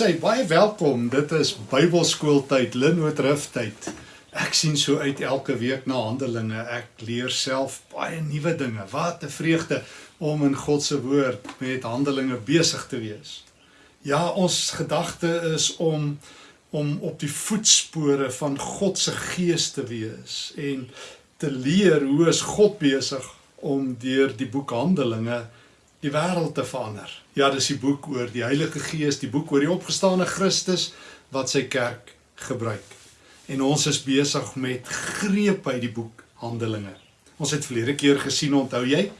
Sê baie welkom. Dit is Bybelskooltyd, Linwood Riftyd. Ek sien so uit elke week na Handelinge. Ek leer self baie nuwe dinge. Wat 'n vreugde om in God se woord met Handelinge besig te wees. Ja, ons gedagte is om om op die voetspore van God se gees te wees en te leer hoe is God besig om deur die boek Handelinge die wêreld te verander. Ja, dis die boek oor die Heilige Gees, die boek oor die opgestane Christus wat sy kerk gebruik. En ons is besig met greep uit die boek Handelinge. Ons het verlede keer gesien, onthou jy,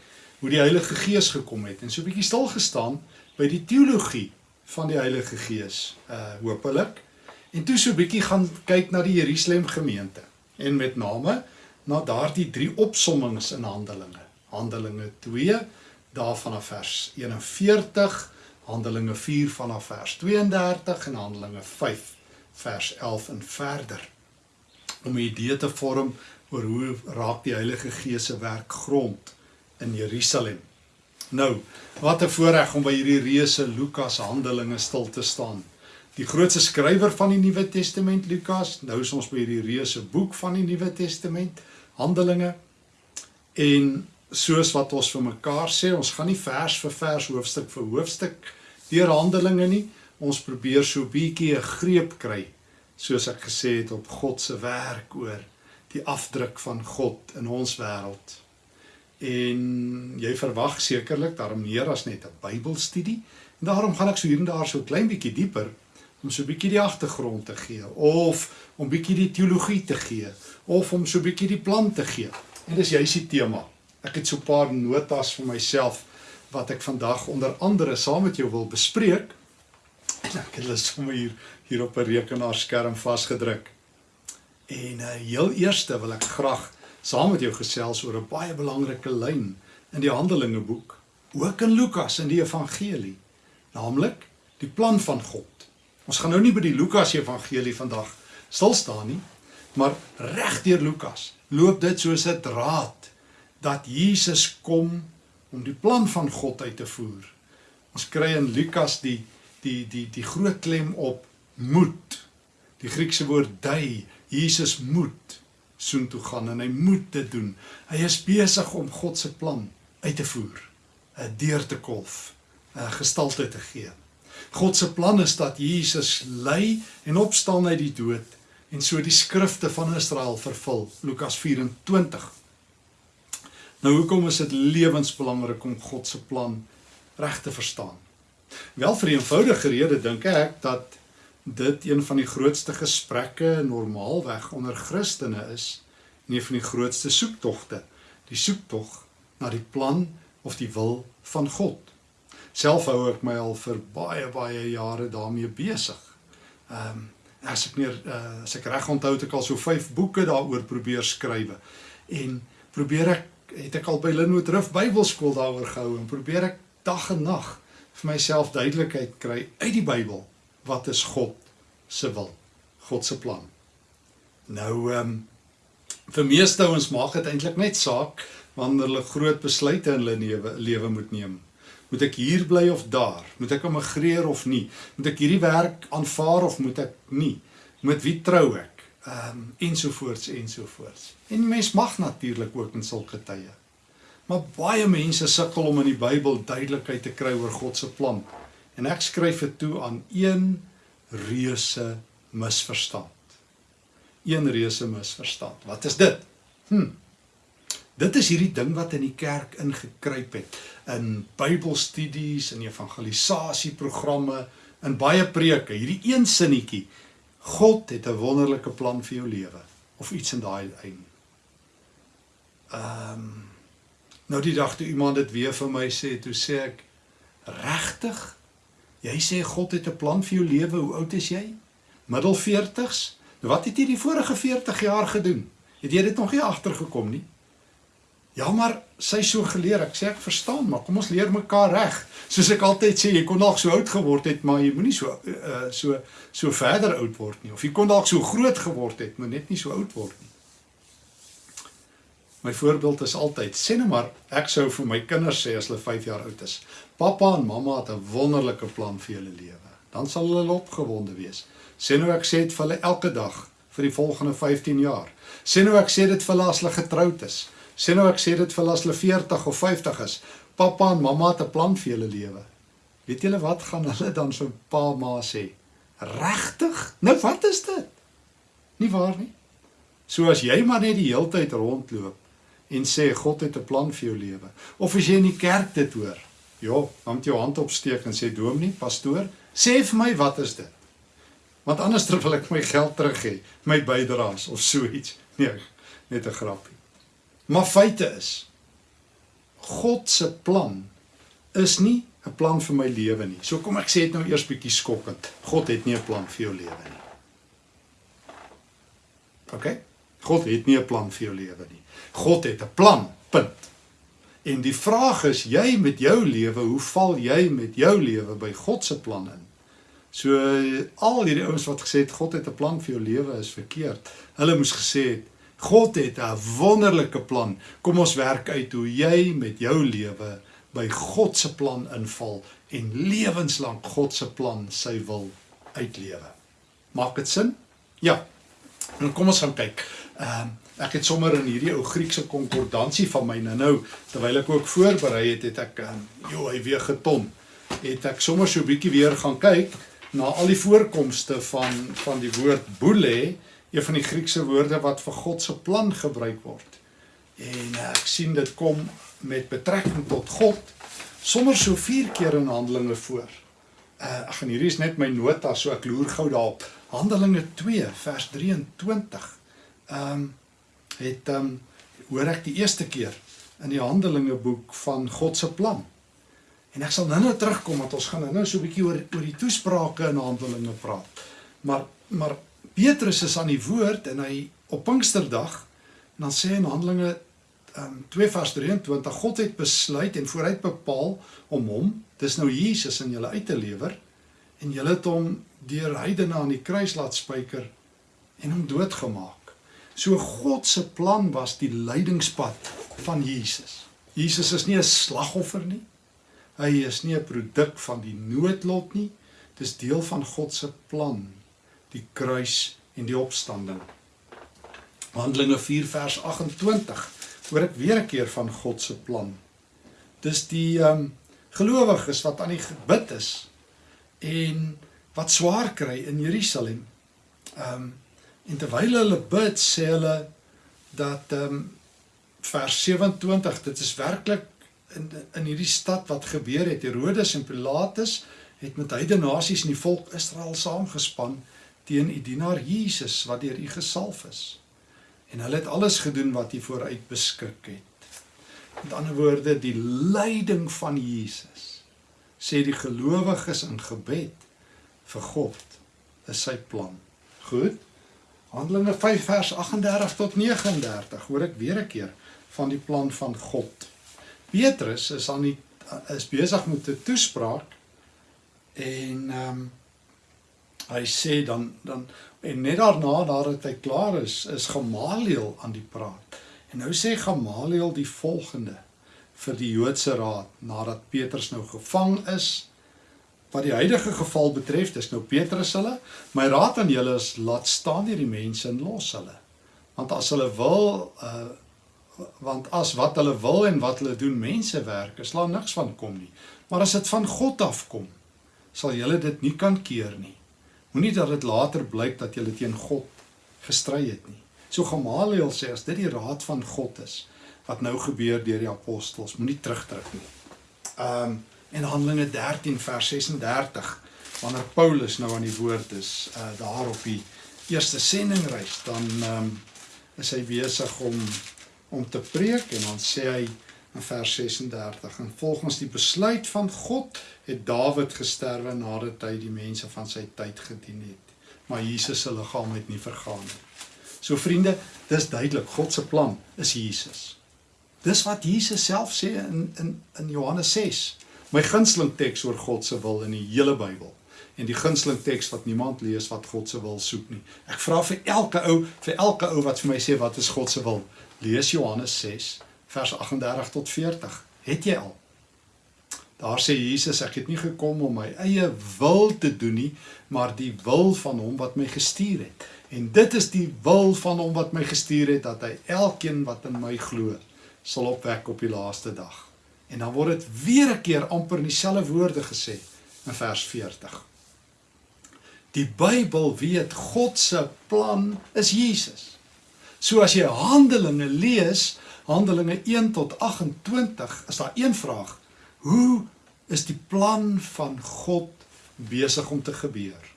hoe die Heilige Gees gekom het en so 'n bietjie stil gestaan by die teologie van die Heilige Gees, uh hopelik. En toe so 'n bietjie gaan kyk na die Jerusalem gemeente en met name na daardie drie opsommings in Handelinge. Handelinge 2 daar vanaf vers 41, Handelinge 4 vanaf vers 32 en Handelinge 5 vers 11 en verder. Om 'n idee te vorm oor hoe raak die Heilige Gees se werk grond in Jerusalem. Nou, wat 'n voorreg om by hierdie reuse Lukas Handelinge stil te staan. Die grootste skrywer van die Nuwe Testament Lukas, nou is ons by hierdie reuse boek van die Nuwe Testament, Handelinge. En soos wat ons vir mekaar sê, ons gaan nie vers vir vers, hoofstuk vir hoofstuk deur Handelinge nie. Ons probeer so bietjie 'n greep kry, soos ek gesê het op God se werk oor die afdruk van God in ons wêreld. En jy verwag sekerlik daarom meer as net 'n Bybelstudie. En daarom gaan ek so hier en daar so 'n klein bietjie dieper om so 'n bietjie die agtergrond te gee of om bietjie die teologie te gee of om so 'n bietjie die plan te gee. En dis juist die tema. Ek het so paar notas vir myself wat ek vandag onder andere saam met jou wil bespreek. En ek het hulle sommer hier hier op 'n rekenaarskerm vasgedruk. En uh, heel eerste wil ek graag saam met jou gesels oor 'n baie belangrike lyn in die Handelinge boek, ook in Lukas in die evangelie, naamlik die plan van God. Ons gaan nou nie by die Lukas evangelie vandag stil staan nie, maar reg deur Lukas loop dit soos 'n draad dat Jesus kom om die plan van God uit te voer. Ons kry in Lukas die die die die groot klem op moed. Die Griekse woord dui, Jesus moet soontoe gaan en hy moet dit doen. Hy is besig om God se plan uit te voer, 'n deur te kolf, 'n gestalte te gee. God se plan is dat Jesus ly en opstaan uit die dood en so die skrifte van Israel vervul. Lukas 24 Nou hoekom is dit lewensbelangrik om God se plan reg te verstaan? Wel vir 'n eenvoudige rede dink ek dat dit een van die grootste gesprekke normaalweg onder Christene is, een van die grootste soektogte, die soektog na die plan of die wil van God. Self hou ek my al vir baie baie jare daarmee besig. Ehm um, as ek meer uh, as ek reg onthou het ek al so 5 boeke daaroor probeer skrywe en probeer ek het ek al by Linwood Rift Bybelskool daaroor gehou en probeer ek dag en nag vir myself duidelikheid kry uit die Bybel wat is God se wil, God se plan. Nou ehm um, vir meeste ouens maak dit eintlik net saak wanneer hulle groot besluite in hulle lewe lewe moet neem. Moet ek hier bly of daar? Moet ek immigreer of nie? Moet ek hierdie werk aanvaar of moet ek nie? Met wie trou ek? Ehm um, ensovoorts ensovoorts. En mens mag natuurlik ook in sulke tye. Maar baie mense sukkel om in die Bybel duidelikheid te kry oor God se plan. En ek skryf dit toe aan een reuse misverstand. Een reuse misverstand. Wat is dit? Hm. Dit is hierdie ding wat in die kerk ingekruip het in Bybelstudies en evangelisasieprogramme in baie preke. Hierdie een sinnetjie God het 'n wonderlike plan vir jou lewe of iets in daai lyn. Ehm um, nou die dag toe iemand dit weer vir my sê, toe sê ek regtig? Jy sê God het 'n plan vir jou lewe. Hoe oud is jy? Middel 40s? Nou wat het jy die vorige 40 jaar gedoen? Het jy dit nog nie agtergekom nie? Ja, maar sy so geleer. Ek sê ek verstaan, maar kom ons leer mekaar reg. Soos ek altyd sê, jy kon dalk so oud geword het, maar jy moenie so uh so so verder oud word nie. Of jy kon dalk so groot geword het, maar net nie so oud word nie. My voorbeeld is altyd, sê nou maar, ek sou vir my kinders sê as hulle 5 jaar oud is, pappa en mamma het 'n wonderlike plan vir julle lewe. dan sal hulle opgewonde wees. Sê nou ek sê dit vir hulle elke dag vir die volgende 15 jaar. Sê nou ek sê dit vir hulle as hulle getroud is. Sê nou ek sê dit vir as hulle 40 of 50 is. Pappa en mamma het 'n plan vir julle lewe. Weet julle wat gaan hulle dan vir pa ma sê? Regtig? Nou wat is dit? Nie waar nie. So as jy maar net die hele tyd rondloop en sê God het 'n plan vir jou lewe. Of as jy in die kerk dit hoor. Ja, dan moet jy jou hand opsteek en sê dominee, pastoor, sê vir my wat is dit? Want anders wil ek my geld terug hê, my bydraes of so iets. Nee, net 'n grapie. Maar feite is God se plan is nie 'n plan vir my lewe nie. So kom ek sê dit nou eers bietjie skokkend. God het nie 'n plan vir jou lewe nie. OK? God het nie 'n plan vir jou lewe nie. God het 'n plan. Punt. En die vraag is, jy met jou lewe, hoe val jy met jou lewe by God se plan in? So al hierdie ouens wat gesê het God het 'n plan vir jou lewe is verkeerd. Hulle moes gesê het God het 'n wonderlike plan. Kom ons werk uit hoe jy met jou lewe by God se plan inval en lewenslank God se plan sy wil uitlewe. Maak dit sin? Ja. Nou kom ons gaan kyk. Ehm um, ek het sommer in hierdie ou Griekse konkordansie van my nou nou terwyl ek ook voorberei het, het ek ehm um, jo, hy weer geton. Het ek sommer so 'n bietjie weer gaan kyk na al die voorkomste van van die woord boule, een van die Griekse woorde wat vir God se plan gebruik word. En uh, ek sien dit kom met betrekking tot God sommer so 4 keer in Handelinge voor. Uh ag en hierdie is net my nota so ek loer gou daarop. Handelinge 2 vers 23. Ehm um, het ehm um, hoor ek die eerste keer in die Handelinge boek van God se plan. En ek sal nou-nou terugkom want ons gaan nou-nou so 'n bietjie oor oor die toesprake in Handelinge praat. Maar maar Petrus is aan die woord en hy op Pinksterdag dan sê in Handelinge um, 2 vers 23 God het besluit en vooruit bepaal om hom, dis nou Jesus in julle uit te lewer en julle het hom deur heidene aan die kruis laat spyker en hom doodgemaak. So God se plan was die lydingspad van Jesus. Jesus is nie 'n slagoffer nie. Hy is nie 'n produk van die noodlot nie. Dis deel van God se plan, die kruis en die opstanding. Handelinge 4 vers 28 hoor ek weer 'n keer van God se plan. Dis die ehm um, gelowiges wat aan die gebid is en wat swaar kry in Jerusalem. Ehm um, en terwyl hulle bid, sê hulle dat ehm um, vers 27, dit is werklik in in hierdie stad wat gebeur het. Herodes en Pilatus het met heidene nasies en die volk Israel saamgespan teen u dienaar Jesus wat deur u gesalf is. En hulle het alles gedoen wat hy vooruit beskik het. Met ander woorde, die lyding van Jesus sê die gelowiges in gebed vir God is sy plan. Goed. Handelinge 5 vers 38 tot 39 hoor ek weer 'n keer van die plan van God. Petrus is aan die is besig met 'n toespraak en ehm um, hy sê dan dan En net daarna nadat hy klaar is, is Gamaliel aan die praat. En nou sê Gamaliel die volgende vir die Joodse raad nadat Petrus nou gevang is. Wat die huidige geval betref, dis nou Petrus hulle. My raad aan julle is laat staan hierdie mense en los hulle. Want as hulle wil uh want as wat hulle wil en wat hulle doen mense werk, is daar niks van kom nie. Maar as dit van God afkom, sal julle dit nie kan keer nie. Moenie dat dit later blyk dat jy teen God gestry het nie. So Gamaliel sê as dit die raad van God is wat nou gebeur deur die apostels, moenie terugtrek nie. Um en Handelinge 13 vers 36 wanneer Paulus nou aan die woord is uh daar op die eerste sendingreis dan um is hy besig om om te preek en dan sê hy in vers 36 en volgens die besluit van God het Dawid gesterwe nadat hy die mense van sy tyd gedien het. Maar Jesus se liggaam het nie vergaan nie. So vriende dis duidelik God se plan is Jesus. Dis wat Jesus self sê in in in Johannes 6 my gunsteling teks oor God se wil in die hele Bybel. En die gunsteling teks wat niemand lees wat God se wil soek nie. Ek vra vir elke ou vir elke ou wat vir my sê wat is God se wil? Lees Johannes 6 vers 38 tot 40. Het jy al? Daar sê Jesus, ek het nie gekom om my eie wil te doen nie, maar die wil van hom wat my gestuur het. En dit is die wil van hom wat my gestuur het dat hy elkeen wat in my glo sal opwek op die laaste dag. En dan word dit weer 'n keer amper in dieselfde woorde gesê in vers 40. Die Bybel weet God se plan is Jesus. So as jy Handelinge lees, Handelinge 1 tot 28, is daar een vraag: Hoe is die plan van God besig om te gebeur?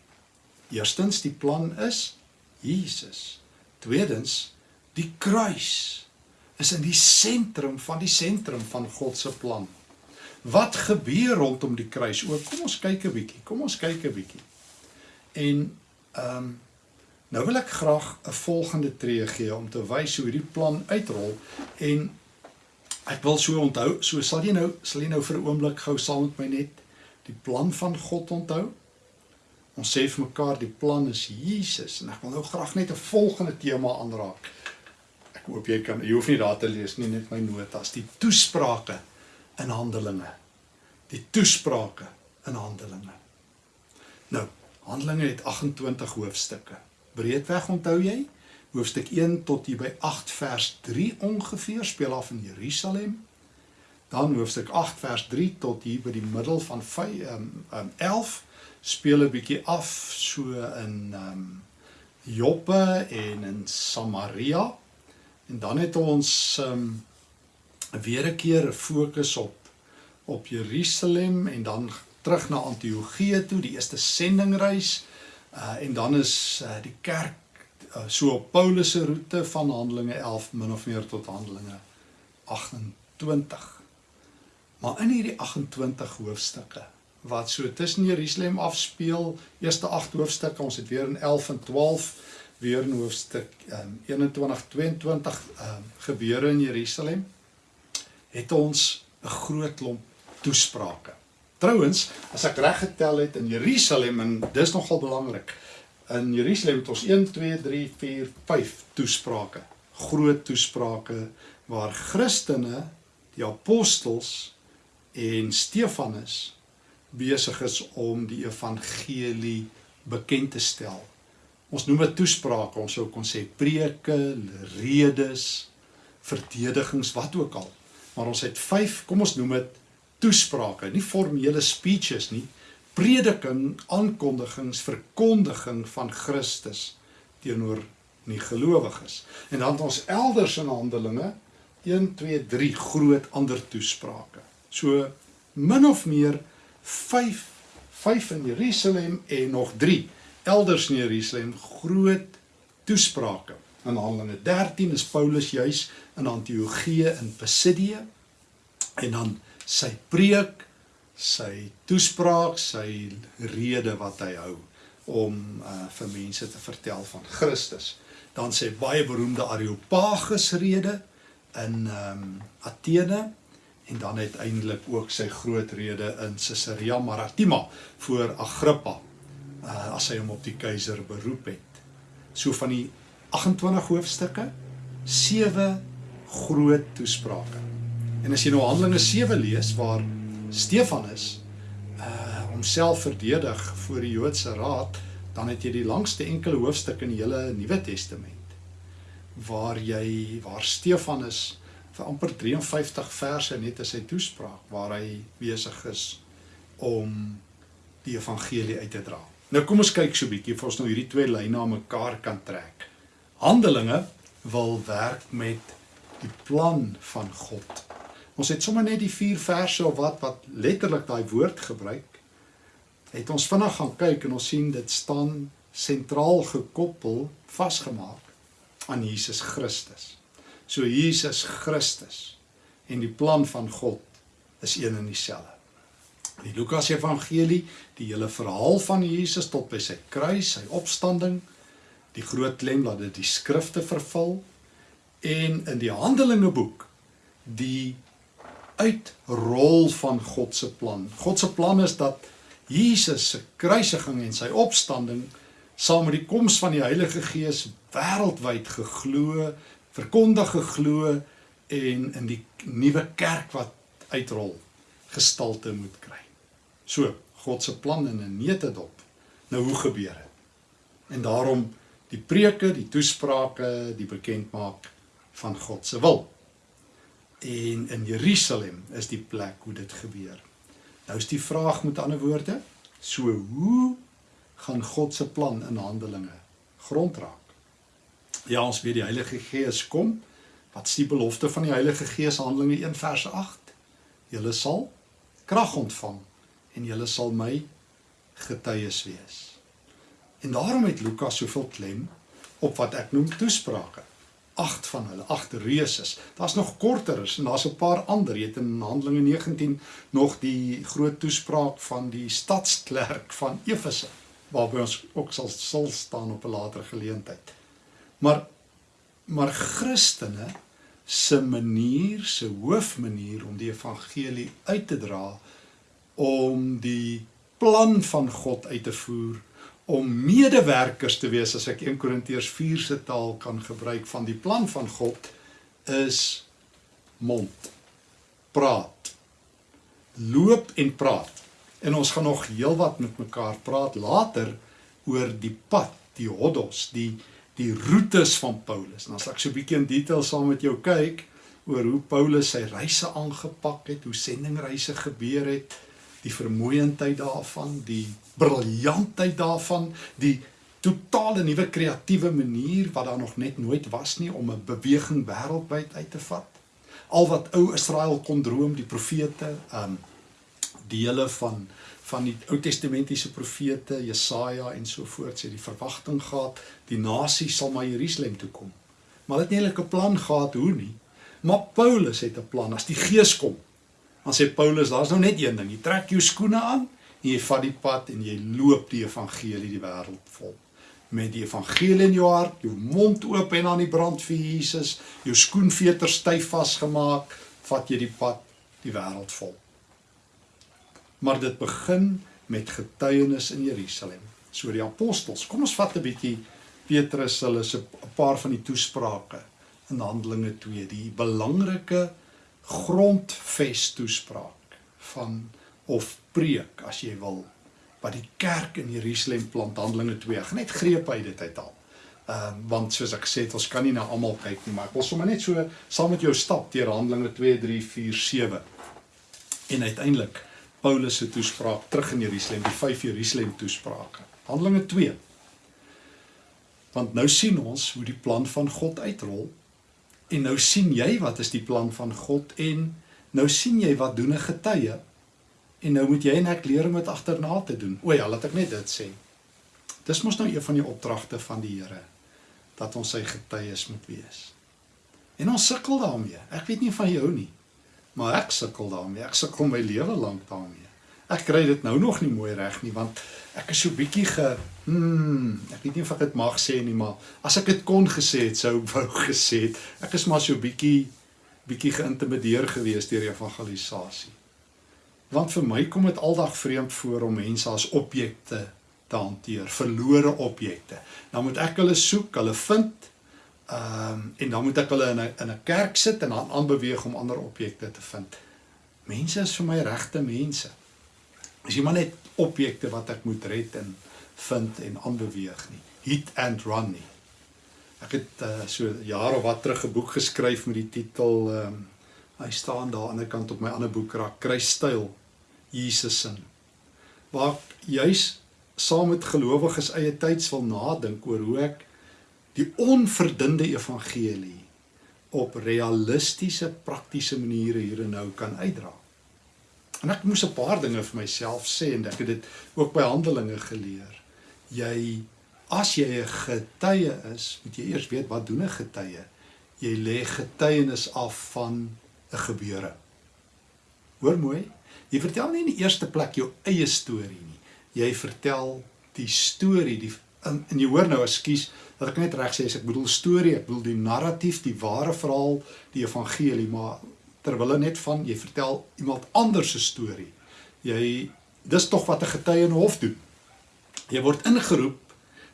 Eerstens, die plan is Jesus. Tweedens, die kruis is in die sentrum van die sentrum van God se plan. Wat gebeur rondom die kruis? O, kom ons kyk 'n bietjie. Kom ons kyk 'n bietjie. En ehm um, nou wil ek graag 'n volgende tree gee om te wys hoe hierdie plan uitrol en ek wil so onthou, so sal jy nou sal jy nou vir 'n oomblik gou saam met my net die plan van God onthou. Ons sê vir mekaar die plan is Jesus en ek wil nou graag net 'n volgende tema aanraak. Ek hoop jy kan jy hoef nie daar te lees nie net my notas die toesprake in Handelinge. Die toesprake in Handelinge. Nou, Handelinge het 28 hoofstukke. Breedweg onthou jy? Hoofstuk 1 tot hier by 8 vers 3 ongeveer speel af in Jerusalem. Dan hoofstuk 8 vers 3 tot hier by die middel van 5 um, um, 11 speel 'n bietjie af so in um, Joppe en in Samaria. En dan het ons um weer 'n keer 'n fokus op op Jerusalem en dan terug na Antiochië toe, die eerste sendingreis. Uh en dan is uh, die kerk uh, so op Paulus se roete van Handelinge 11 min of meer tot Handelinge 28. Maar in hierdie 28 hoofstukke wat so tussen Jerusalem afspeel, eerste 8 hoofstukke, ons het weer in 11 en 12 weer in hoofstuk um, 21 22 um, gebeure in Jerusalem het ons 'n groot klomp toesprake. Trouwens, as ek reg getel het in Jerusalem en dis nogal belangrik. In Jerusalem het ons 1 2 3 4 5 toesprake. Groot toesprake waar Christene, die apostels en Stefanus besig is om die evangelie bekend te stel Ons noem dit toesprake, ons sou kon sê preke, redes, verdedigings, wat ook al. Maar ons het 5, kom ons noem dit toesprake, nie formele speeches nie, prediking, aankondigings, verkondiging van Christus teenoor nie gelowiges. En dan het ons elders in Handelinge 1 2 3 groot ander toesprake. So min of meer 5 5 in Jerusalem en nog 3 elders in Jerusalem groot toesprake. In Handelinge 13 is Paulus juis in Antiochië in Pisidië en dan sy preek, sy toespraak, sy rede wat hy hou om uh, vir mense te vertel van Christus. Dan sy baie beroemde Areopagus rede in um, Athene en dan uiteindelik ook sy groot rede in Caesarea Maritima voor Agrippa uh, as hy hom op die keiser beroep het. So van die 28 hoofstukke, 7 groot toesprake. En as jy nou Handelinge 7 lees waar Stefanus uh homself verdedig voor die Joodse raad, dan het jy die langste enkele hoofstuk in die hele Nuwe Testament waar jy waar Stefanus vir amper 53 verse net as hy toespraak waar hy besig is om die evangelie uit te dra. Nou kom ons kyk so 'n bietjie of ons nou hierdie twee lyne aan mekaar kan trek. Handelinge wil werk met die plan van God. Ons het sommer net die 4 verse of wat wat letterlik daai woord gebruik. Het ons vinnig gaan kyk en ons sien dit staan sentraal gekoppel, vasgemaak aan Jesus Christus. So Jesus Christus en die plan van God is een en dieselfde. In die Lukas Evangelie, die hele verhaal van Jesus tot by sy kruis, sy opstanding, die groot klem dat dit die skrifte vervul en in die Handelinge boek die uitrol van God se plan. God se plan is dat Jesus se kruisiging en sy opstanding saam met die koms van die Heilige Gees wêreldwyd geglo, verkondig geglo en in die nuwe kerk wat uitrol gestalte moet kry. So, God se plan in 'n neutedop. Nou hoe gebeur dit? En daarom die preke, die toesprake, die bekendmaak van God se wil. En in Jerusalem is die plek hoe dit gebeur. Nou is die vraag met ander woorde, so hoe gaan God se plan in Handelinge grond raak? Ja, ons weet die Heilige Gees kom. Wat is die belofte van die Heilige Gees Handelinge 1 vers 8? Julle sal krag ontvang en julle sal my getuies wees. En daarom het Lukas soveel klem op wat ek noem toesprake. Agt van hulle, agt reuses. Daar's nog korteres en daar's 'n paar ander. Jy het in Handelinge 19 nog die groot toespraak van die stadsklerk van Efese waarby ons ook sal sal staan op 'n later geleentheid. Maar maar Christene se manier, se hoofmanier om die evangelie uit te dra om die plan van God uit te voer om medewerkers te wees as ek 1 Korintiërs 4 se taal kan gebruik van die plan van God is mond praat loop en praat. En ons gaan nog heelwat met mekaar praat later oor die pad die hodos die die roetes van Paulus. En as ek so 'n bietjie in detail saam met jou kyk oor hoe Paulus sy reise aangepak het hoe sendingreise gebeur het die vermoeiendheid daarvan, die briljantheid daarvan, die totale nuwe kreatiewe manier wat daar nog net nooit was nie om 'n beweging wêreldwyd uit te vat. Al wat ou Israel kon droom, die profete, um dele van van die Ou Testamentiese profete, Jesaja en so voort, sê die verwagting gehad die nasie sal na Jerusalem toe kom. Maar hulle het nie eintlik 'n plan gehad hoe nie. Maar Paulus het 'n plan as die Gees kom Dan sê Paulus, daar's nou net een ding. Jy trek jou skoene aan en jy vat die pad en jy loop die evangelie die wêreld vol. Met die evangelie in jou hart, jou mond oop en aan die brand vir Jesus, jou skoenveter styf vasgemaak, vat jy die pad die wêreld vol. Maar dit begin met getuienis in Jerusalem. So die apostels, kom ons vat 'n bietjie Petrus hulle se 'n paar van die toesprake in Handelinge 2, die belangrike grondves toespraak van of preek as jy wil wat die kerk in Jerusalem plant Handelinge 2 ek net greep uit dit uit al. Ehm uh, want soos ek gesê het ons kan nie na almal kyk nie maar ek wil sommer net so saam met jou stap deur Handelinge 2 3 4 7 en uiteindelik Paulus se toespraak terug in Jerusalem die vyf Jerusalem toesprake. Handelinge 2 Want nou sien ons hoe die plan van God uitrol En nou sien jy wat is die plan van God en nou sien jy wat doen 'n getuie. En nou moet jy en ek leer om dit agterna te doen. O ja, laat ek net dit sê. Dis mos nou een van die opdragte van die Here dat ons sy getuies moet wees. En ons sukkel daarmee. Ek weet nie van jou nie, maar ek sukkel daarmee. Ek sukkel my lewe lank daarmee. Ek kry dit nou nog nie mooi reg nie want ek is so bietjie ge hmm, ek weet nie of ek dit mag sê nie maar as ek dit kon gesê het sou ek wou gesê het ek is maar so bietjie bietjie geïntimideer gewees deur evangelisasie. Want vir my kom dit aldag vreemd voor om mense as objekte te hanteer, verlore objekte. Dan moet ek hulle soek, hulle vind ehm um, en dan moet ek hulle in 'n in 'n kerk sit en dan aanbeweeg om ander objekte te vind. Mense is vir my regte mense. Is jy maar net objekte wat ek moet red en vind en aanbeweeg nie. Hit and run nie. Ek het uh, so jare wat terug 'n boek geskryf met die titel ehm um, hy staan daar aan die ander kant op my ander boekrak Kruisstyl Jesus sin. Waar juis saam met gelowiges eie tyds wil nadink oor hoe ek die onverdunde evangelie op realistiese praktiese maniere hier en nou kan uitdra. En ek moes 'n paar dinge vir myself sê en ek het dit ook by Handelinge geleer. Jy as jy 'n getuie is, moet jy eers weet wat doen 'n getuie? Jy lê getuienis af van 'n gebeure. Hoor mooi, jy vertel nie in die eerste plek jou eie storie nie. Jy vertel die storie, die en, en jy hoor nou, ekskuus, dat ek net reg sê ek bedoel storie, ek bedoel die narratief, die ware verhaal, die evangelie, maar terwille net van jy vertel iemand anders se storie. Jy dis tog wat 'n getuie in hof doen. Jy word ingeroep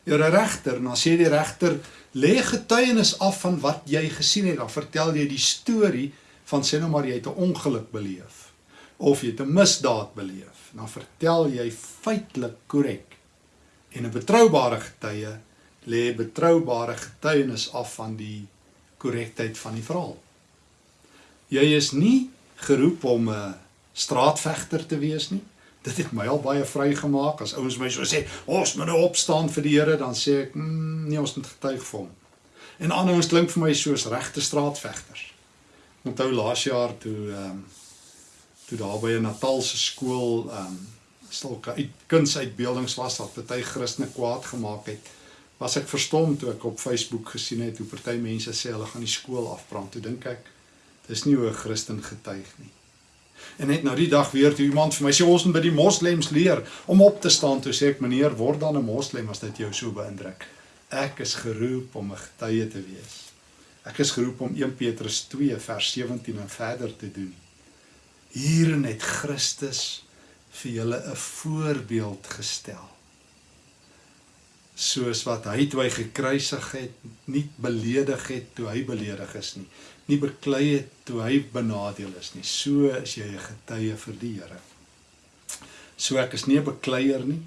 deur 'n regter en dan sê die regter lê getuienis af van wat jy gesien het. Dan vertel jy die storie van sê nou maar jy het 'n ongeluk beleef of jy het 'n misdaad beleef, dan vertel jy feitelik korrek. En 'n betroubare getuie lê betroubare getuienis af van die korrektheid van die verhaal. Jy is nie geroep om 'n straatvegter te wees nie. Dit het my al baie vrygemaak as ouens my so sê, "Ons moet nou opstaan vir die Here," dan sê ek, mm, "Nee, ons moet getuig vir hom." En ander ouens klink vir my soos regte straatvegters. Onthou laas jaar toe ehm um, toe daar by 'n Natalse skool ehm um, stilke uit kunsuitbeeldings was wat baie Christene kwaad gemaak het was ek verstom toe ek op Facebook gesien het hoe party mense sê hulle gaan die skool afbrand. Toe dink ek dis nie hoe 'n Christen getuig nie. En net nou die dag weer toe iemand vir my sê ons moet by die moslems leer om op te staan, toe sê ek meneer, word dan 'n moslem as dit jou so beïndruk. Ek is geroep om 'n getuie te wees. Ek is geroep om 1 Petrus 2 vers 17 en verder te doen. Hierin het Christus vir julle 'n voorbeeld gestel soos wat hy toe hy gekruisig het nie beledig het toe hy beledig is nie nie beklei het toe hy benadeel is nie. So is jy 'n getuie vir die Here. So ek is nie 'n bekleier nie.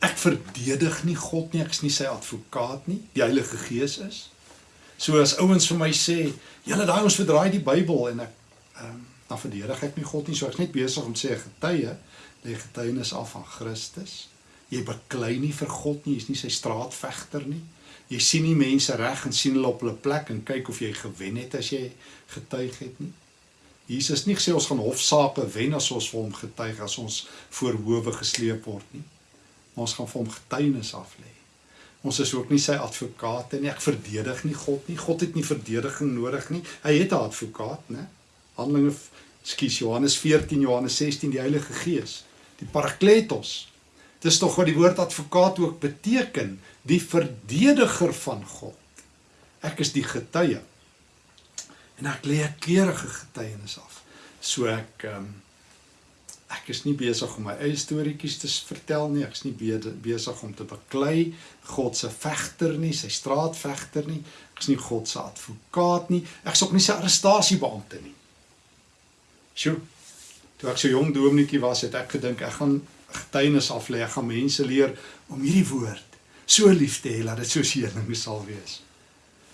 Ek verdedig nie God nie. Ek is nie sy advokaat nie. Die Heilige Gees is. So as ouens vir my sê julle daai ons verdraai die Bybel en ek um, dan verdedig ek nie God nie. So ek's net besig om sê 'n getuie lê getuienis af van Christus. Jy beklei nie vir God nie, jy's nie sy straatvegter nie. Jy sien nie mense reg en sien hulle op hulle plek en kyk of jy gewen het as jy getuig het nie. Jesus nie gesê ons gaan hofsaake wen as ons vir hom getuig as ons voor howe gesleep word nie. Maar ons gaan vir hom getuienis af lê. Ons is ook nie sy advokate nie. Ek verdedig nie God nie. God het nie verdediging nodig nie. Hy het 'n advokaat, né? Handelinge skus Johannes 14, Johannes 16 die Heilige Gees, die Parakletos Dis tog wat die woord advokaat ook beteken, die verdediger van God. Ek is die getuie. En ek lê 'n keurige getuienis af. So ek ehm um, ek is nie besig om my eie storieetjies te vertel nie. Ek is nie besig om te beklei God se vegter nie, sy straatvegter nie. Ek is nie God se advokaat nie. Ek is ook nie sy arrestasiebeampte nie. Sjoe. Toe ek so jong dominetjie was, het ek gedink ek gaan getuienis af lê, gaan mense leer om hierdie woord so lief te hê dat dit so seëning sal wees.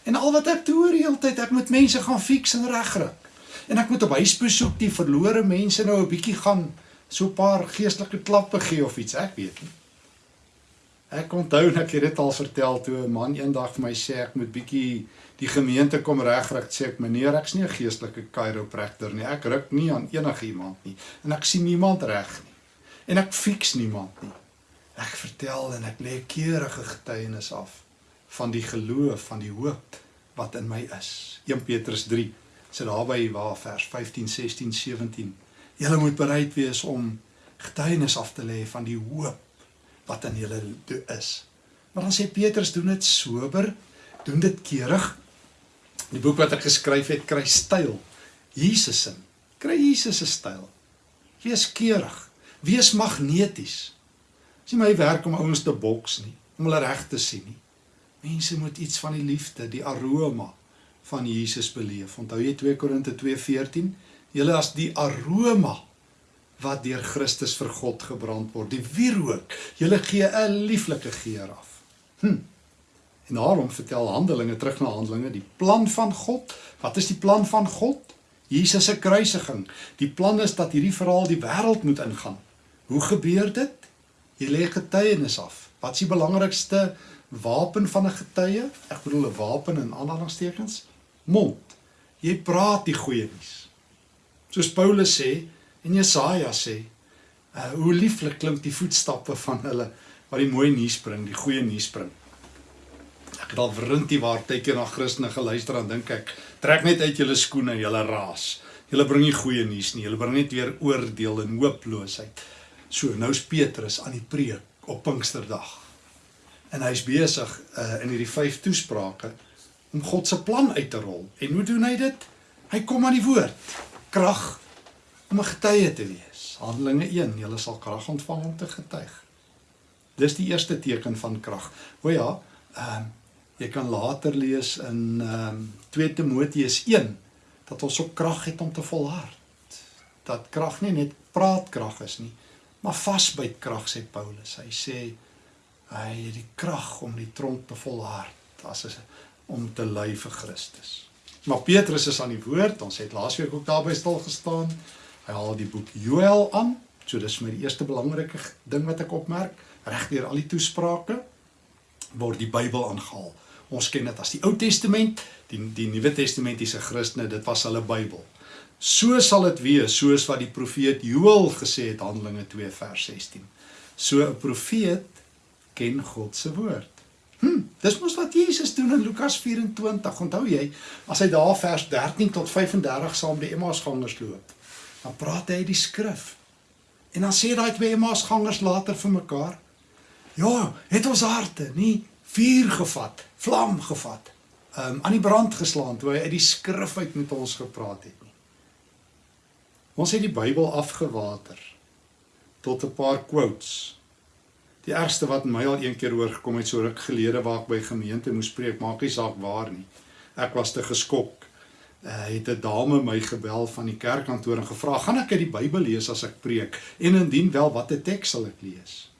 En al wat ek hoor die hele tyd, ek moet mense gaan fiks en regryk. En ek moet op huisbesoek die verlore mense nou 'n bietjie gaan so 'n paar geestelike klappe gee of iets, ek weet nie. Ek onthou net ek het dit al vertel toe 'n man eendag vir my sê ek moet bietjie die gemeente kom regryk sê ek meneer ek's nie 'n geestelike chiropractor nie ek ruk nie aan enige iemand nie en ek sien niemand reg nie en ek fiks niemand nie. Ek vertel en ek lê keurige getuienis af van die geloof, van die hoop wat in my is. 1 Petrus 3 sê daarby waar vers 15, 16, 17. Julle moet bereid wees om getuienis af te lê van die hoop wat in julle is. Maar dan sê Petrus doen dit sober, doen dit keurig. Die boek wat ek geskryf het kry styl. Jesus se kry Jesus se styl. Wees keurig. Wees magneties. Dis nie my werk om ouens te boks nie, om hulle reg te sien nie. Mense moet iets van die liefde, die aroma van Jesus beleef. Onthou jy 2 Korinte 2:14? Julle as die aroma wat deur Christus vir God gebrand word, die wierook. Julle gee 'n lieflike geur af. Hm. En daarom vertel Handelinge terug na Handelinge, die plan van God. Wat is die plan van God? Jesus se kruisiging. Die plan is dat hierdie verhaal die wêreld moet ingaan. Hoe gebeur dit? Jy lê getuienis af. Wat is die belangrikste wapen van 'n getuie? Ek bedoel 'n wapen in aanhalingstekens. Mond. Jy praat die goeie nuus. Soos Paulus sê en Jesaja sê, uh, hoe lieflik klink die voetstappe van hulle wat die mooi nuus bring, die goeie nuus bring. Ek het al wrintie waar tydjie na Christene geluister en dink ek, trek net uit julle skoene, julle raas. Julle bring nie goeie nuus nie. Julle bring net weer oordeel en hooploosheid. So, nou's Petrus aan die preek op Pinksterdag. En hy's besig uh in hierdie vyf toesprake om God se plan uit te rol. En hoe doen hy dit? Hy kom aan die woord. Krag om 'n getuie te wees. Handelinge 1, jy sal krag ontvang om te getuig. Dis die eerste teken van krag. O ja, ehm uh, jy kan later lees in ehm um, 2 Timoteus 1 dat ons ook krag het om te volhard dat krag nie net praatkrag is nie, maar vasbyt krag sê Paulus. Hy sê hy het die krag om die tronk te volhard as is om te ly vir Christus. Maar Petrus is aan die woord. Ons het laasweek ook daarby stil gestaan. Hy haal die boek Joël aan. So dis my eerste belangrike ding wat ek opmerk. Regdeur al die toesprake word die Bybel aangehaal. Ons ken dit as die Ou Testament, die die Nuwe Testamentiese Christene, dit was hulle Bybel. So sal dit wees soos wat die profeet Joël gesê het Handelinge 2 vers 16. So 'n profeet ken God se woord. Hm, dis mos wat Jesus doen in Lukas 24. Onthou jy, as hy daar vers 13 tot 35 saam die Emmausgangers loop, dan praat hy die skrif. En dan sê daai twee Emmausgangers later vir mekaar: "Ja, het ons harte nie vuur gevat, vlam gevat, um, aan die brand geslaan toe hy uit die skrif uit met ons gepraat het nie. Ons het die Bybel afgewater tot 'n paar quotes. Die ergste wat my al een keer hoor gekom het so ruk gelede waar ek by gemeente moes preek, maak nie saak waar nie. Ek was te geskok. Uh, het 'n dame my gebel van die kerkkantoor en gevra, "Gaan ek uit die Bybel lees as ek preek? En indien wel, watter teks sal ek lees?"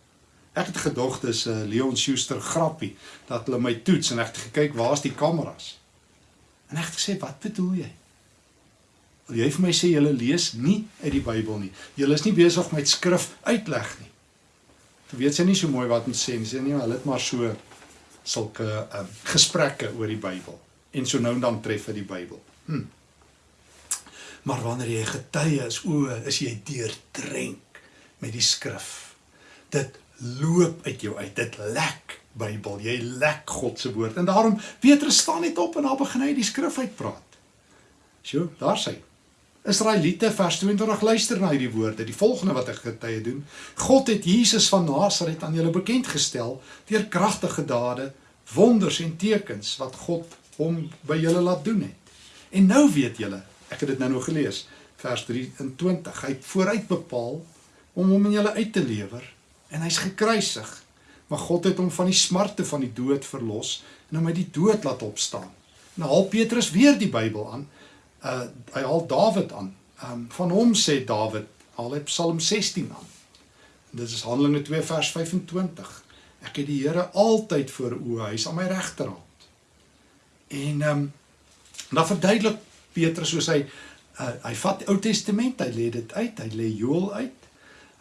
Ek het gedog dis 'n uh, Leon Schuster grappie dat hulle my toets en ek het gekyk waar's die kameras. En ek het gesê, "Wat bedoel jy?" Wil jy vir my sê jy lees nie uit die Bybel nie. Jy is nie besig met skrif uitleg nie. Jy weet sy nie so mooi wat om sê nie. Sy nie, hulle het maar so sulke um, gesprekke oor die Bybel en so nou en dan tref hy die Bybel. Hm. Maar wanneer jy getuie is, o, is jy deurdrenk met die skrif. Dit loop uit jou uit. Dit lek Bybel. Jy lek God se woord. En daarom Petrus staan net op en daar begin hy die skrif uitpraat. Sjoe, daar sê Israeliete vers 22 luister na hierdie woorde. Die volgende wat ek getuie doen. God het Jesus van Nasaret aan julle bekend gestel deur kragtige dade, wonders en tekens wat God hom by julle laat doen het. En nou weet julle, ek het dit nou nog gelees, vers 23. Hy het vooruit bepaal om hom in julle uit te lewer en hy's gekruisig. Maar God het hom van die smarte van die dood verlos en hom uit die dood laat opstaan. Nou haal Petrus weer die Bybel aan. Uh hy haal Dawid aan. Um van hom sê Dawid, haal hy Psalm 16 aan. Dit is Handelinge 2 vers 25. Ek het die Here altyd voor oë, hy's aan my regterhand. En um dan verduidelik Petrus soos hy uh, hy vat Ou Testament, hy lê dit uit, hy lê Joël uit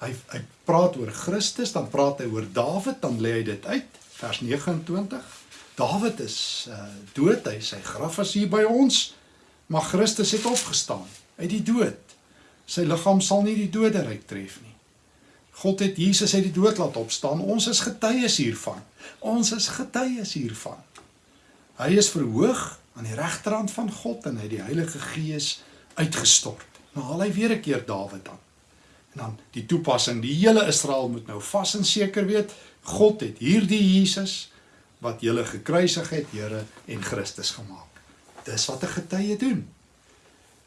hy hy praat oor Christus, dan praat hy oor Dawid, dan lê hy dit uit, vers 29. Dawid is uh dood, hy sy graf is hier by ons, maar Christus het opgestaan uit die dood. Sy liggaam sal nie die doderyk tref nie. God het Jesus uit die dood laat opstaan. Ons is getuies hiervan. Ons is getuies hiervan. Hy is verhoog aan die regterhand van God en hy het die Heilige Gees uitgestort. Nou haal hy weer 'n keer Dawid aan dan die toepassing. Die hele Israel moet nou vas en seker weet, God het hierdie Jesus wat julle gekruisig het, Here en Christus gemaak. Dis wat 'n getuie doen.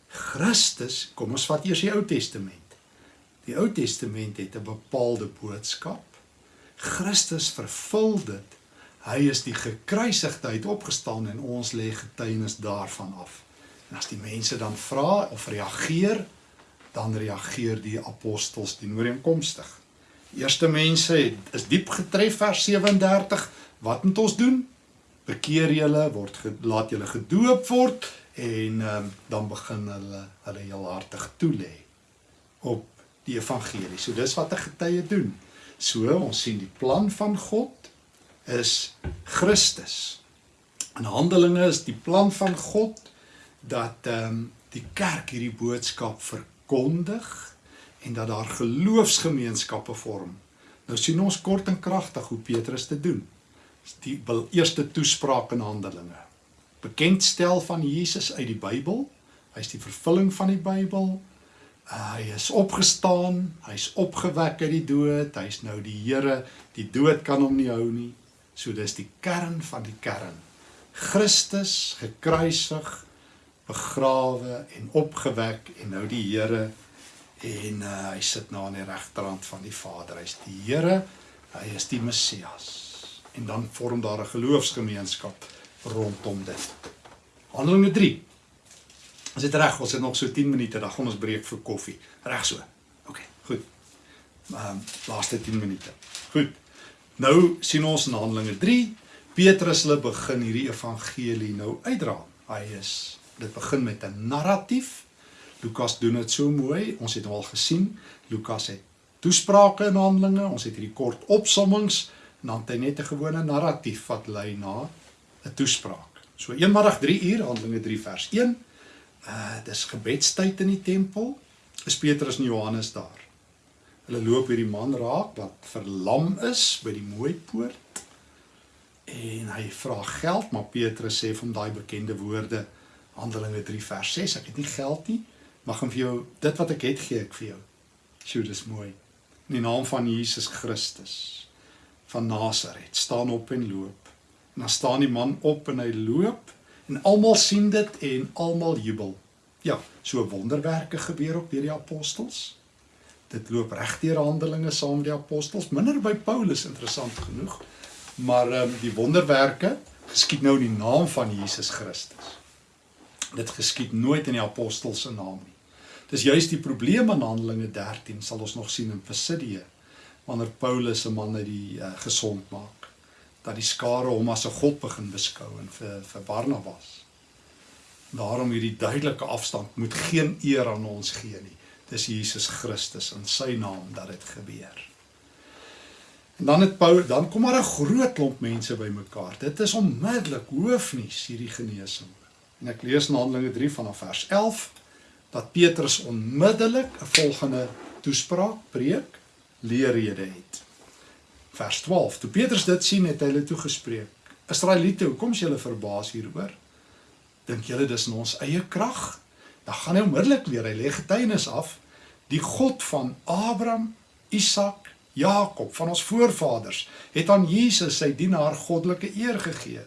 Christus, kom ons vat eers die Ou Testament. Die Ou Testament het 'n bepaalde boodskap. Christus vervul dit. Hy is die gekruisigde uit opgestaan en ons lê getuienis daarvan af. En as die mense dan vra of reageer, dan reageer die apostels die ooreenkomstig. Eerste mense het is diep getref vers 37. Wat moet ons doen? Bekeer julle, word laat julle gedoop word en um, dan begin hulle hulle heel hartig toelê op die evangelie. So dis wat 'n getuie doen. So ons sien die plan van God is Christus. In Handelinge is die plan van God dat ehm um, die kerk hierdie boodskap ver verkondig en dat daar geloofsgemeenskappe vorm. Nou sien ons kort en kragtig hoe Petrus dit doen. Die eerste toespraak in Handelinge. Bekendstel van Jesus uit die Bybel. Hy's die vervulling van die Bybel. Uh, hy is opgestaan, hy's opgewek uit die dood, hy's nou die Here. Die dood kan hom nie hou nie. So dis die kern van die kern. Christus gekruisig begrawe en opgewek en nou die Here en uh, hy sit nou aan die regterhand van die Vader. Hy's die Here, hy is die Messias. En dan vorm daar 'n geloofsgemeenskap rondom dit. Handelinge 3. Is dit reg? Ons het nog so 10 minute, dan gaan ons breek vir koffie. Reg so. OK, goed. Ehm um, laaste 10 minute. Goed. Nou sien ons in Handelinge 3, Petrus hulle begin hierdie evangelie nou uitdra. Hy is dit begin met 'n narratief. Lukas doen dit so mooi. Ons het al gesien, Lukas het toesprake in Handelinge, ons het hierdie kort opsommings en dan het hy net 'n gewone narratief wat lei na 'n toespraak. So eenmiddag 3 uur, Handelinge 3 vers 1. Uh dis gebedstyd in die tempel. Is Petrus en Johannes daar. Hulle loop hierdie man raak wat verlam is by die mooi poort. En hy vra geld, maar Petrus sê van daai bekende woorde Handelinge 3 vers 6, ek het nie geld nie, maar gaan vir jou dit wat ek het gee ek vir jou. Sjoe, dis mooi. In die naam van Jesus Christus van Nasaret, staan op en loop. En dan staan die man op en hy loop en almal sien dit en almal jubel. Ja, so wonderwerke gebeur ook deur die apostels. Dit loop reg deur Handelinge saam met die apostels, minder by Paulus interessant genoeg. Maar ehm um, die wonderwerke geskied nou in die naam van Jesus Christus. Dit geskied nooit in die apostels se naam nie. Dis juist die probleem in Handelinge 13 sal ons nog sien in Pisidia wanneer Paulus 'n man uit die uh, gesond maak dat die skare hom as 'n god begin beskou en vir vir Barnabas. Daarom hierdie duidelike afstand moet geen eer aan ons gee nie. Dis Jesus Christus in sy naam dat dit gebeur. En dan het Paulus dan kom maar 'n groot klomp mense bymekaar. Dit is onmiddellik hoofnuus hierdie genesing. En ek lees in Handelinge 3 vanaf vers 11 dat Petrus onmiddellik 'n volgende toespraak preek leerrede het. Vers 12. Toe Petrus dit sien, het hy hulle toegespreek: "Israeliete, hoekom is julle verbaas hieroor? Dink julle dis in ons eie krag? Dan gaan hy onmiddellik weer, hy lê getuienis af, die God van Abraham, Isak, Jakob, van ons voorvaders, het aan Jesus sy dienaar goddelike eer gegee.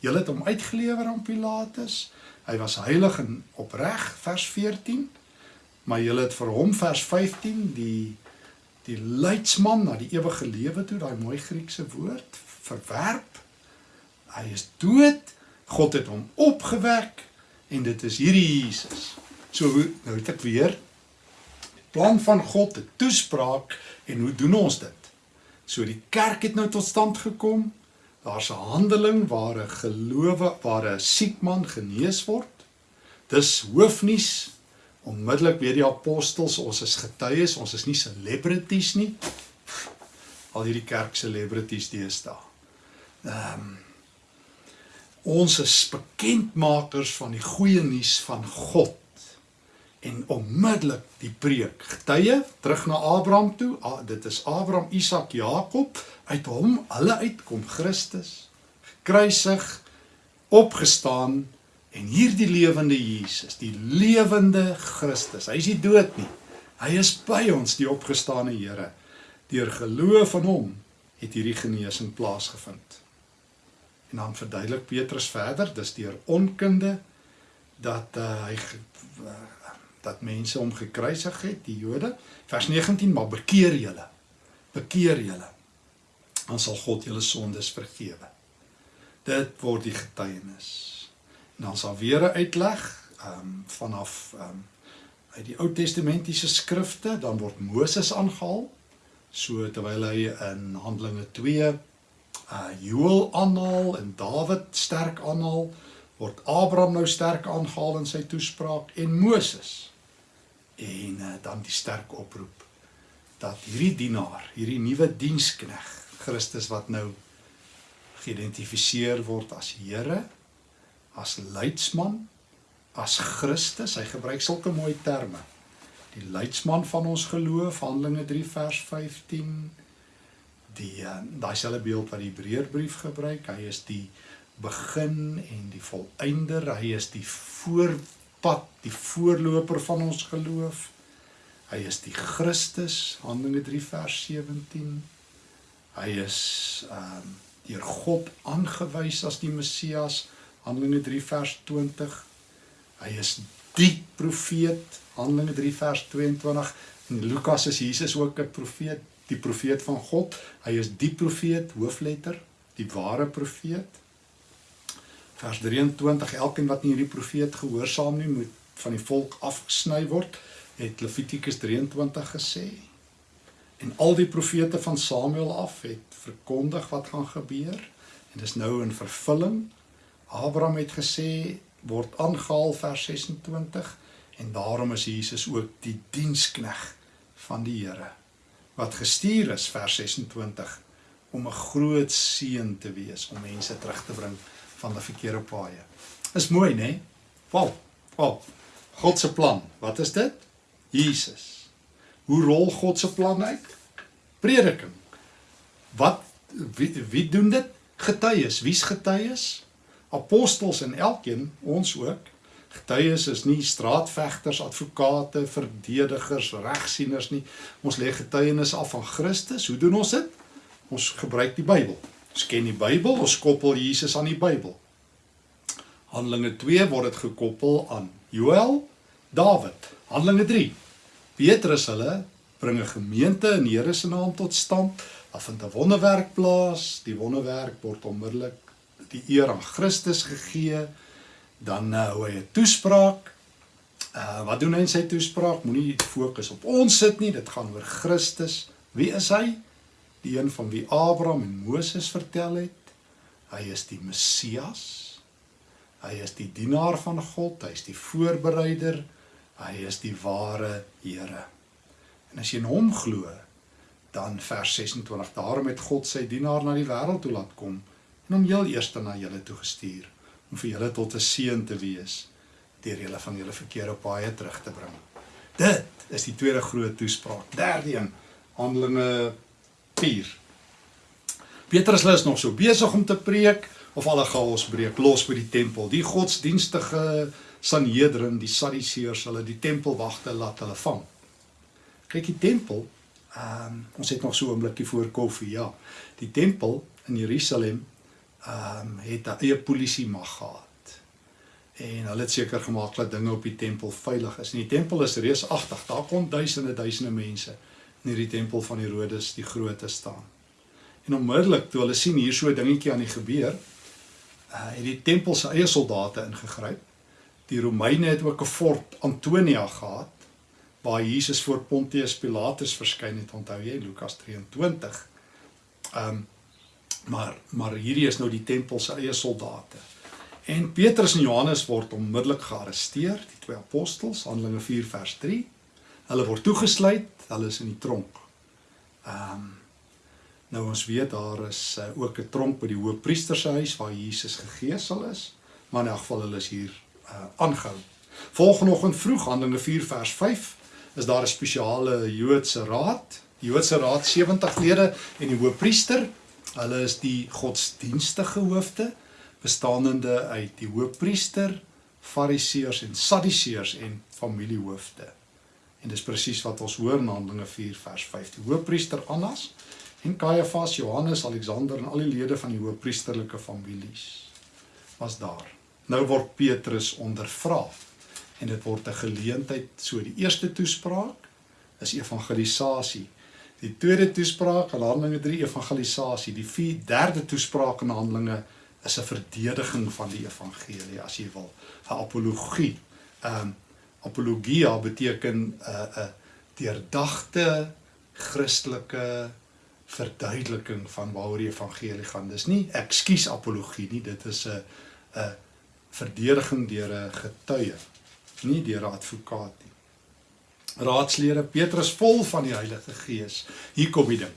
Julle het hom uitgelewer aan Pilatus. Hy was heilig en opreg, vers 14. Maar julle het vir hom vers 15 die die leidsman na die ewige lewe toe, daai mooi Griekse woord, verwerp. Hy is dood. God het hom opgewek en dit is hierdie Jesus. So nou het ek weer plan van God, 'n toespraak en hoe doen ons dit? So die kerk het nou tot stand gekom. Daar's 'n handeling waar 'n gelowe, waar 'n siek man genees word. Dis hoofnuus onmiddellik weer die apostels, ons is getuies, ons is nie celebrities nie. Al hierdie kerk celebrities deesdae. Ehm um, ons is bekendmakers van die goeie nuus van God en onmiddellik die preek. Getuie terug na Abraham toe. Ah, dit is Abraham, Isak, Jakob. Uit hom hulle uitkom Christus gekruisig, opgestaan En hierdie lewende Jesus, die lewende Christus, hy is nie dood nie. Hy is by ons, die opgestane Here. Deur geloof in hom het hierdie genesing plaasgevind. En dan verduidelik Petrus verder, dis deur onkunde dat uh, hy uh, dat mense hom gekruisig het, die Jode. Vers 19, maar bekeer julle. Bekeer julle. Dan sal God julle sondes vergewe. Dit word die getuienis. Dan sal weer 'n uitleg ehm um, vanaf ehm um, uit die Ou Testamentiese skrifte, dan word Moses aangehaal. So terwyl hy in Handelinge 2 uh Joel aanhaal en Dawid sterk aanhaal, word Abraham nou sterk aangehaal in sy toespraak en Moses. En uh, dan die sterk oproep dat hierdie dienaar, hierdie nuwe dienskneg, Christus wat nou geïdentifiseer word as Here as leidsman, as Christus, hy gebruik sulke mooi terme. Die leidsman van ons geloof, Handelinge 3 vers 15. Die uh, daai selfe beeld wat die Hebreërbrief gebruik, hy is die begin en die volëinder, hy is die voorpad, die voorloper van ons geloof. Hy is die Christus, Handelinge 3 vers 17. Hy is ehm um, deur God aangewys as die Messias. Handelinge 3 vers 20. Hy is die profeet, Handelinge 3 vers 22. In Lukas is Jesus ook 'n profeet, die profeet van God. Hy is die profeet, hoofletter, die ware profeet. Vers 23, elkeen wat nie hierdie profeet gehoorsaam nie, moet van die volk afgesny word, het Levitikus 23 gesê. En al die profete van Samuel af het verkondig wat gaan gebeur en dis nou in vervulling. Abraham het gesê word aangehaal vers 26 en daarom is Jesus ook die dienskneg van die Here wat gestuur is vers 26 om 'n groot seën te wees om mense terug te bring van die verkeerde paaie. Is mooi, né? Nee? Wow. Wow. God se plan. Wat is dit? Jesus. Hoe rol God se plan uit? Prediking. Wat wie, wie doen dit? Getuies. Wie's getuies? Apostels en elkeen, ons ook. Getuies is nie straatvegters, advokate, verdedigers, regsieners nie. Ons lê getuienis af van Christus. Hoe doen ons dit? Ons gebruik die Bybel. Ons ken die Bybel, ons koppel Jesus aan die Bybel. Handelinge 2 word dit gekoppel aan Joël, Dawid. Handelinge 3. Petrus hulle bring 'n gemeente in die Here se naam tot stand. Daar vind 'n wonderwerk plaas. Die wonderwerk word onmiddellik die eer aan Christus gegee. Dan uh, hou hy 'n toespraak. Uh wat doen hy in sy toespraak? Moenie fokus op ons sit nie. Dit gaan oor Christus. Wie is hy? Die een van wie Abraham en Moses vertel het. Hy is die Messias. Hy is die dienaar van God. Hy is die voorbereider. Hy is die ware Here. En as jy in hom glo, dan vers 26, daarom het God sy dienaar na die wêreld toe laat kom en hom heel eers na julle toe gestuur om vir julle tot 'n seën te wees deur julle van julle verkeerde paaie terug te bring. Dit is die tweede groot toespraak. Derde een, Handelinge 4. Petrus is nog so besig om te preek of alle chaos breek los by die tempel. Die godsdienstige Sanhedrin, die Sadduseërs, hulle die tempelwagte laat hulle vang. Kyk die tempel, ehm um, ons het nog so 'n oombliekie voor koffie, ja. Die tempel in Jerusalem ehm um, het 'n eie polisie mag gehad. En hulle het seker gemaak dat dinge op die tempel veilig is. En die tempel is reusagtig. Daar kom duisende duisende mense in hierdie tempel van Herodes die Groot te staan. En onmiddellik toe hulle sien hier so 'n dingetjie aan die gebeur, uh, het die tempel se eie soldate ingegryp. Die Romeine het ook 'n fort Antonia gehad waar Jesus voor Pontius Pilatus verskyn het, onthou jy Lukas 23. Ehm um, maar maar hierdie is nou die tempel se eie soldate. En Petrus en Johannes word onmiddellik gearresteer, die twee apostels, Handelinge 4 vers 3. Hulle word toegesluit, hulle is in die tronk. Ehm um, nou ons weet daar is uh, ook 'n tronk by die hoëpriester se huis waar Jesus gegeesel is, maar in elk geval hulle is hier uh, aangehou. Volgende oggend vroeg, Handelinge 4 vers 5, is daar 'n spesiale Joodse raad. Die Joodse raad 70 lede en die hoofpriester, hulle is die godsdienstige hoofde bestaanende uit die hoofpriester, fariseërs en sadduseërs en familiehoofde. En dis presies wat ons hoor in Handelinge 4 vers 5. Die hoofpriester Annas en Kajafas, Johannes, Alexander en al die lede van die hoofpriesterlike families was daar. Nou word Petrus ondervra en dit word 'n geleentheid so die eerste toespraak is evangelisasie die tweede toespraak in Handelinge 3 evangelisasie. Die vier derde toespraak in Handelinge is 'n verdediging van die evangelie as jy wil. 'n apologie. Um apologia beteken 'n uh, 'n uh, deurdagte Christelike verduideliking van waaroor die evangelie gaan. Dis nie ekskuus apologie nie dit is 'n 'n verdediging deur 'n getuie nie deur 'n advokaat nie. Raadslede Petrus vol van die Heilige Gees. Hier kom die ding.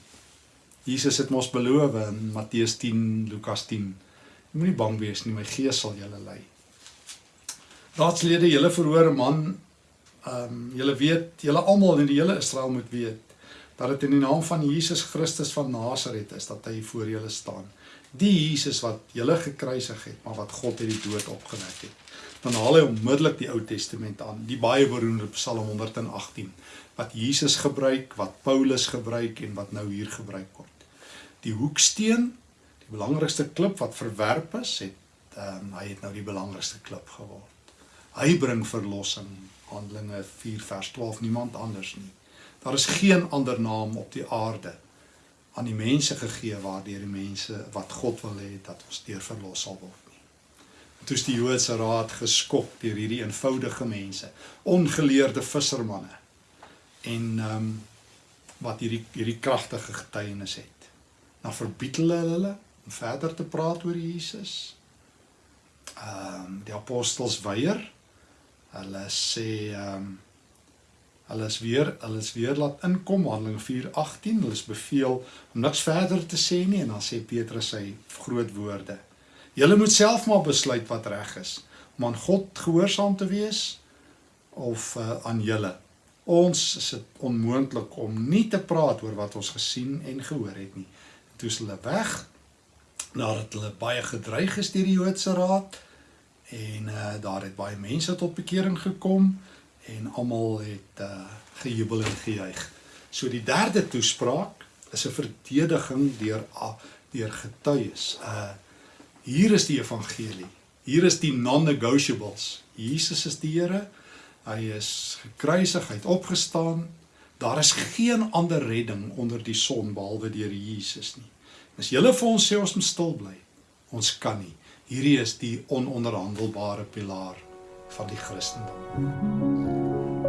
Jesus het mos beloof in Matteus 10, Lukas 10. Moenie bang wees nie, my Gees sal julle lei. Raadslede, julle verhoor 'n man ehm um, julle weet, julle almal in die hele Israel moet weet dat dit in die naam van Jesus Christus van Nasaret is dat hy voor julle staan. Die Jesus wat julle gekruisig het, maar wat God uit die dood opgewek het dan haal hy onmiddellik die Ou Testament aan, die baie beroemde Psalm 118 wat Jesus gebruik, wat Paulus gebruik en wat nou hier gebruik word. Die hoeksteen, die belangrikste klip wat verwerp is, het um, hy het nou die belangrikste klip geword. Hy bring verlossing, Handelinge 4 vers 12, niemand anders nie. Daar is geen ander naam op die aarde aan die mense gegee waardeur die mense wat God wil hê dat ons deur verlos sal word. Toe is die Joodse raad geskok deur hierdie eenvoudige mense, ongeleerde vissermanne. En ehm um, wat hierdie hierdie kragtige getuienis het. Dan verbied hulle hulle om verder te praat oor Jesus. Ehm um, die apostels weier. Hulle sê ehm um, hulle is weer hulle is weer laat inkom Handelinge 4:18. Hulle is beveel om niks verder te sê nie en dan sê Petrus sy groot woorde. Julle moet self maar besluit wat reg is om aan God gehoorsaam te wees of uh, aan julle. Ons is dit onmoontlik om nie te praat oor wat ons gesien en gehoor het nie. Toe is hulle weg nadat hulle baie gedreig is deur die Joodse raad en uh, daar het baie mense tot bekering gekom en almal het uh, gejubel en gejuig. So die derde toespraak is 'n verdediging deur deur getuies. Uh Hier is die evangelie. Hier is die non-negotiables. Jesus is die Here. Hy is gekruisig, hy het opgestaan. Daar is geen ander redding onder die son behalwe deur Jesus nie. As julle vir ons sê ons moet stil bly, ons kan nie. Hierdie is die ononderhandelbare pilaar van die Christendom.